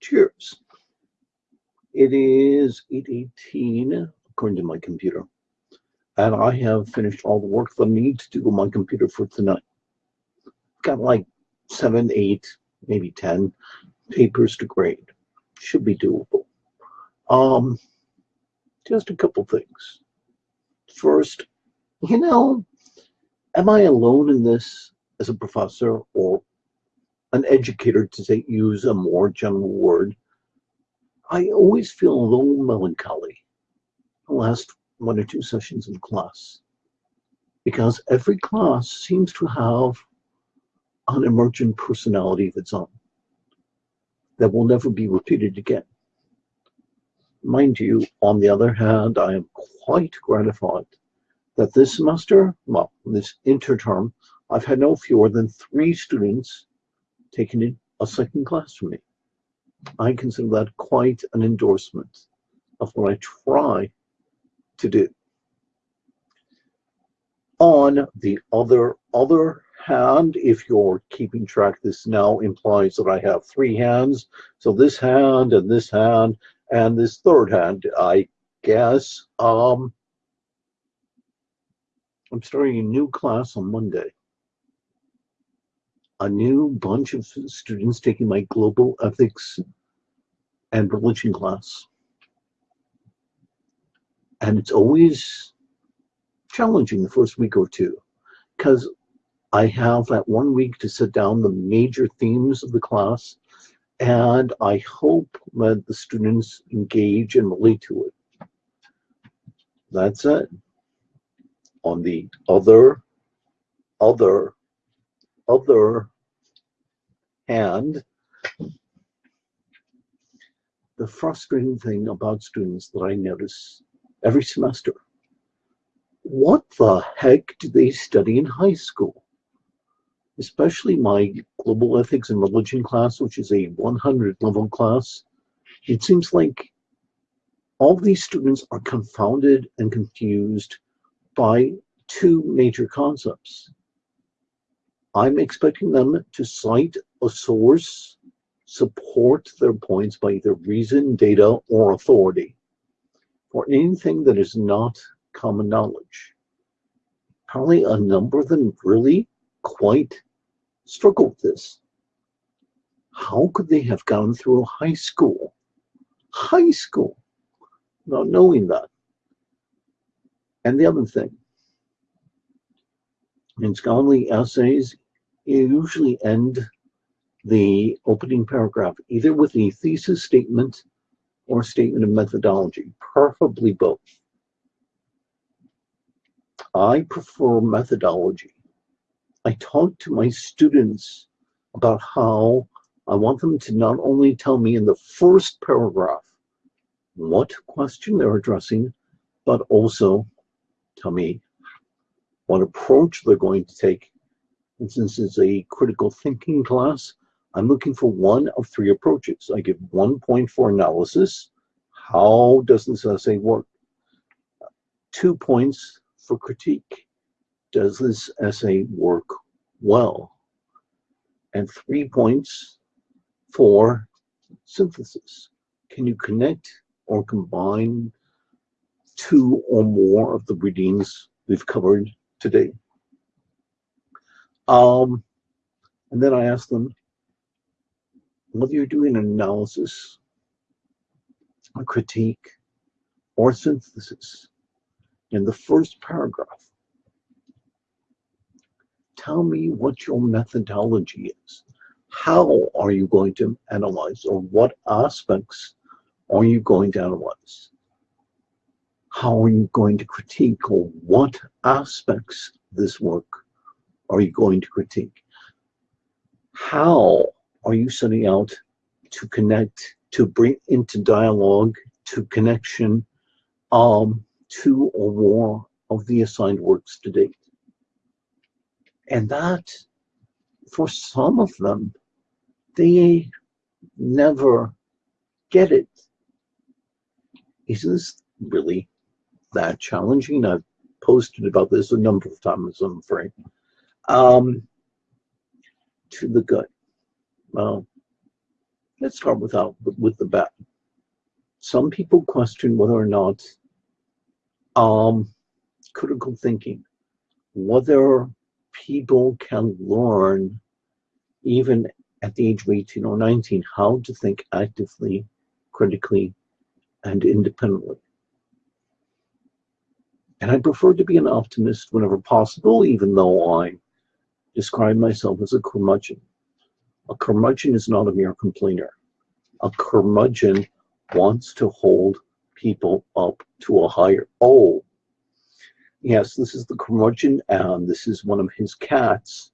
Cheers. It is 8.18 according to my computer. And I have finished all the work that I need to do on my computer for tonight. Got like seven, eight, maybe 10 papers to grade. Should be doable. Um, just a couple things. First, you know, am I alone in this as a professor or an educator to say, use a more general word? I always feel a little melancholy the last one or two sessions in class because every class seems to have an emergent personality of its own that will never be repeated again. Mind you, on the other hand, I am quite gratified that this semester, well, this interterm, I've had no fewer than three students taking a second class for me. I consider that quite an endorsement of what I try to do. On the other other hand, if you're keeping track, this now implies that I have three hands. So this hand and this hand and this third hand, I guess. Um, I'm starting a new class on Monday. A new bunch of students taking my global ethics and religion class. And it's always challenging the first week or two because I have that one week to sit down the major themes of the class and I hope that the students engage and relate to it. That's it on the other, other, other hand, the frustrating thing about students that I notice every semester, what the heck do they study in high school? Especially my global ethics and religion class, which is a 100 level class, it seems like all these students are confounded and confused by two major concepts. I'm expecting them to cite a source, support their points by either reason, data, or authority for anything that is not common knowledge. Probably a number of them really quite struggle with this. How could they have gone through high school, high school, not knowing that? And the other thing, in scholarly essays, you usually end the opening paragraph either with a thesis statement or statement of methodology, preferably both. I prefer methodology. I talk to my students about how I want them to not only tell me in the first paragraph what question they're addressing, but also tell me what approach they're going to take. Since it's a critical thinking class, I'm looking for one of three approaches. I give one point for analysis. How does this essay work? Two points for critique. Does this essay work well? And three points for synthesis. Can you connect or combine two or more of the readings we've covered today. Um, and then I asked them whether you're doing an analysis, a critique, or synthesis in the first paragraph. Tell me what your methodology is. How are you going to analyze or what aspects are you going to analyze? how are you going to critique or what aspects this work are you going to critique? How are you setting out to connect, to bring into dialogue, to connection, um, two or more of the assigned works to date? And that, for some of them, they never get it. Is this really that challenging. I've posted about this a number of times, I'm afraid. Um, to the good. Well, let's start with, out, with the bad. Some people question whether or not um, critical thinking, whether people can learn even at the age of 18 or 19 how to think actively, critically, and independently. And I prefer to be an optimist whenever possible, even though I describe myself as a curmudgeon. A curmudgeon is not a mere complainer. A curmudgeon wants to hold people up to a higher. Oh, yes, this is the curmudgeon, and this is one of his cats.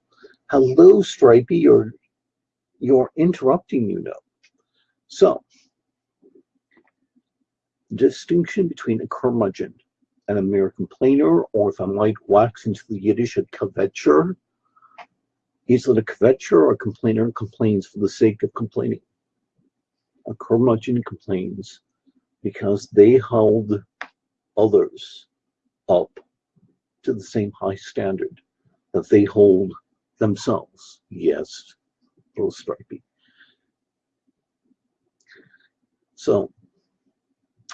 Hello, Stripey, you're, you're interrupting, you know. So, distinction between a curmudgeon and a mere complainer, or if I might wax into the Yiddish, a kvetcher, is it a kvetcher or a complainer complains for the sake of complaining. A curmudgeon complains because they hold others up to the same high standard that they hold themselves. Yes, little stripey. So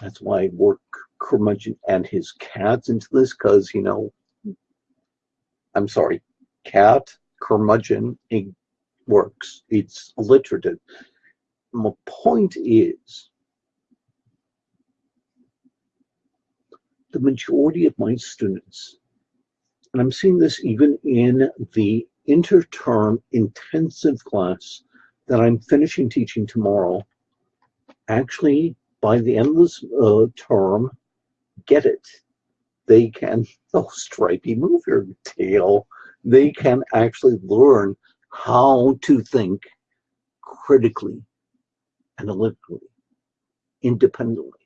that's why I work curmudgeon and his cats into this because, you know, I'm sorry, cat, curmudgeon, it works. It's alliterative. My point is, the majority of my students, and I'm seeing this even in the interterm intensive class that I'm finishing teaching tomorrow, actually by the end of this uh, term, get it. They can, oh, Stripey, move your tail. They can actually learn how to think critically, analytically, independently.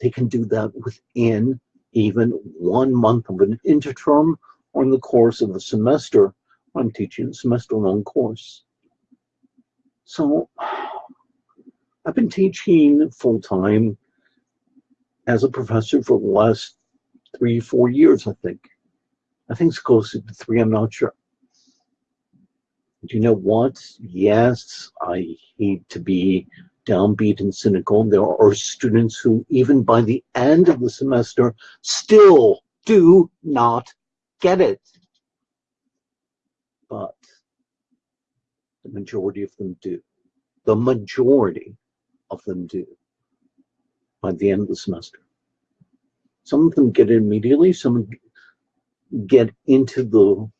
They can do that within even one month of an interterm or in the course of a semester. I'm teaching a semester-long course. So I've been teaching full-time as a professor for the last three, four years, I think. I think it's closer to three, I'm not sure. Do you know what? Yes, I hate to be downbeat and cynical. There are students who, even by the end of the semester, still do not get it. But the majority of them do. The majority of them do by the end of the semester. Some of them get it immediately, some get into the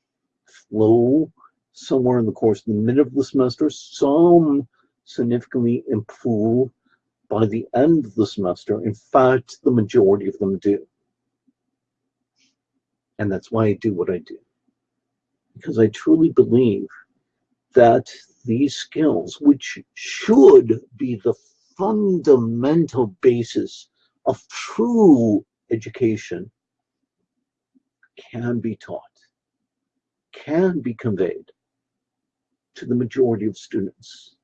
flow somewhere in the course of the middle of the semester, some significantly improve by the end of the semester. In fact, the majority of them do. And that's why I do what I do. Because I truly believe that these skills, which should be the fundamental basis of true education can be taught, can be conveyed to the majority of students.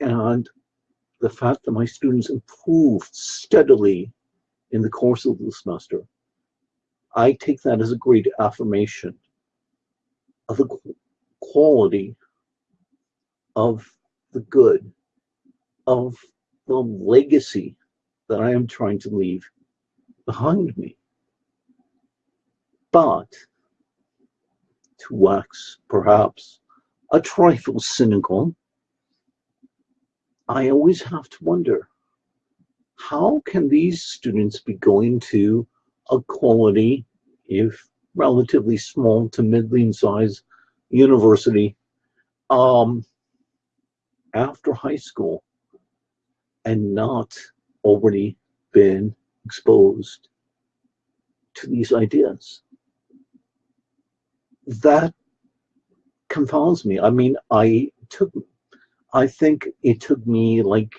And the fact that my students improved steadily in the course of the semester, I take that as a great affirmation of the quality of the good of the legacy that I am trying to leave behind me. But to wax perhaps a trifle cynical, I always have to wonder, how can these students be going to a quality, if relatively small to middling size university um, after high school and not already been exposed to these ideas. That confounds me. I mean, I took, I think it took me like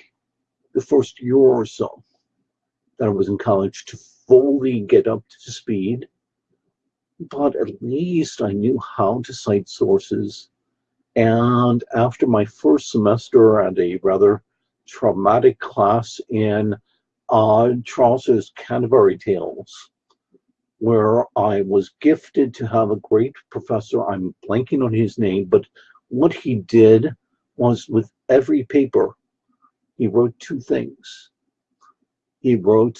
the first year or so that I was in college to fully get up to speed, but at least I knew how to cite sources. And after my first semester at a rather traumatic class in uh, Chaucer's Canterbury Tales, where I was gifted to have a great professor. I'm blanking on his name, but what he did was with every paper, he wrote two things. He wrote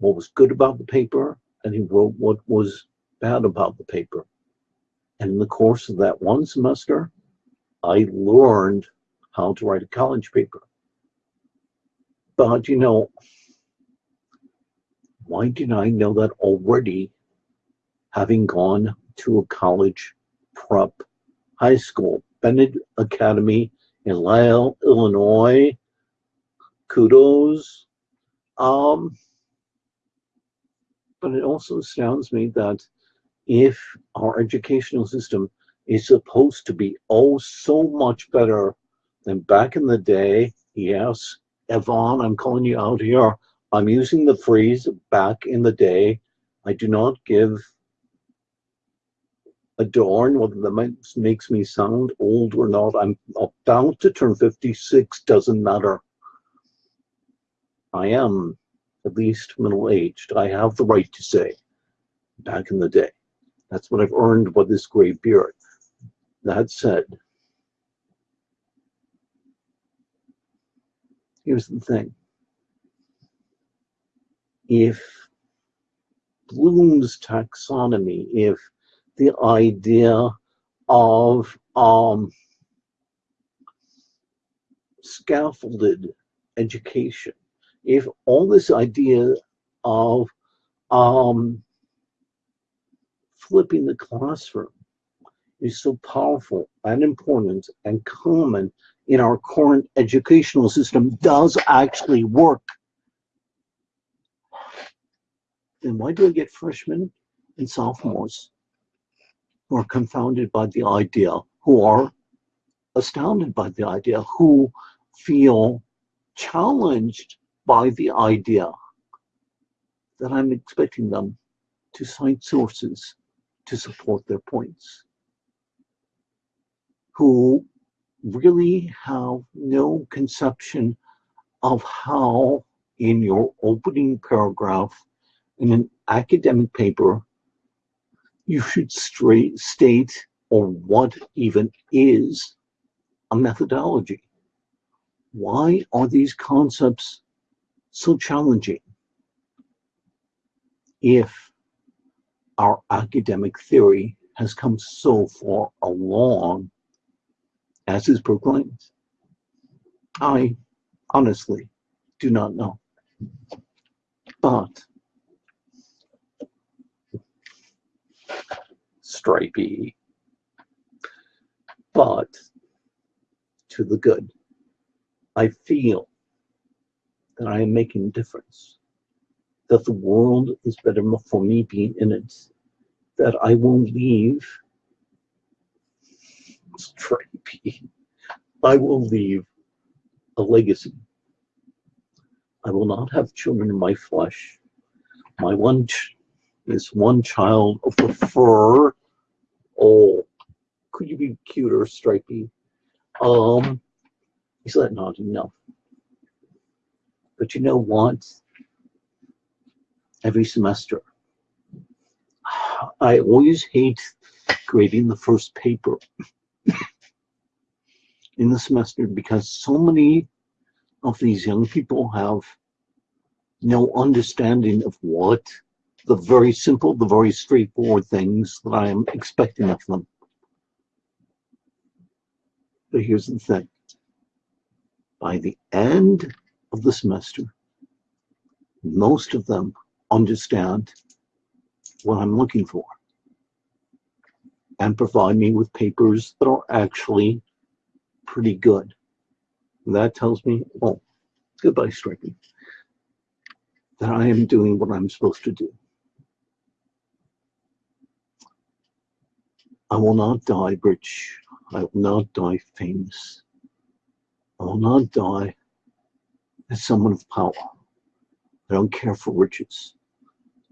what was good about the paper and he wrote what was bad about the paper. And in the course of that one semester, I learned how to write a college paper. But you know, why did I know that already having gone to a college prep high school, Benet Academy in Lisle, Illinois. Kudos. Um, but it also astounds me that if our educational system is supposed to be oh so much better than back in the day, yes, Yvonne, I'm calling you out here. I'm using the phrase back in the day. I do not give adorn, whether that makes me sound old or not. I'm about to turn 56, doesn't matter. I am at least middle-aged. I have the right to say, back in the day. That's what I've earned by this gray beard. That said, here's the thing. If Bloom's taxonomy, if the idea of um, scaffolded education. If all this idea of um, flipping the classroom is so powerful and important and common in our current educational system does actually work, then why do we get freshmen and sophomores who are confounded by the idea, who are astounded by the idea, who feel challenged by the idea that I'm expecting them to cite sources to support their points, who really have no conception of how in your opening paragraph in an academic paper you should straight state or what even is a methodology. Why are these concepts so challenging if our academic theory has come so far along as is proclaimed? I honestly do not know. But stripey, but to the good. I feel that I am making a difference, that the world is better for me being in it, that I will leave stripey. I will leave a legacy. I will not have children in my flesh. My one is one child of the fur. Oh, could you be cuter, Stripey? Um, he's not enough. But you know what? Every semester, I always hate grading the first paper in the semester because so many of these young people have no understanding of what the very simple, the very straightforward things that I am expecting of them. But here's the thing. By the end of the semester, most of them understand what I'm looking for and provide me with papers that are actually pretty good. And that tells me, oh, goodbye, Stripey, that I am doing what I'm supposed to do. I will not die rich. I will not die famous. I will not die as someone of power. I don't care for riches.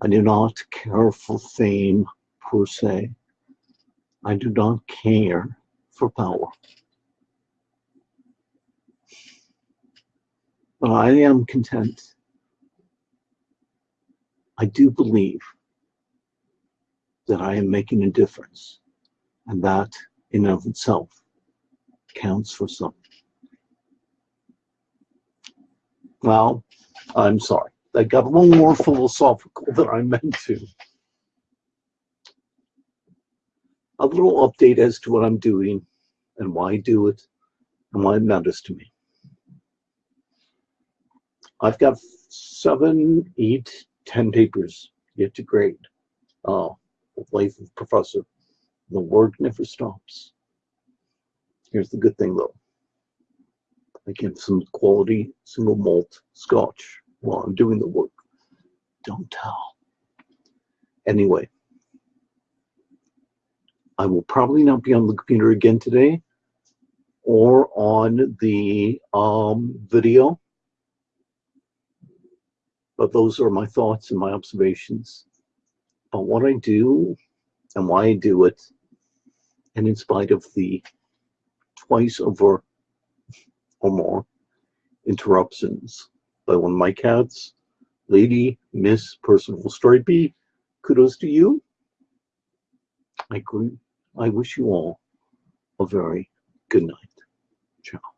I do not care for fame per se. I do not care for power. But I am content. I do believe that I am making a difference. And that in of itself counts for something. Well, I'm sorry. I got a little more philosophical than I meant to. A little update as to what I'm doing and why I do it and why it matters to me. I've got seven, eight, ten papers yet to grade. Uh, life of professor. The work never stops. Here's the good thing though. I get some quality single malt scotch while I'm doing the work. Don't tell. Anyway, I will probably not be on the computer again today or on the um, video. But those are my thoughts and my observations about what I do and why I do it. And in spite of the twice over or more interruptions by one of my cats, Lady Miss Personal Story Stripey, kudos to you. I, I wish you all a very good night. Ciao.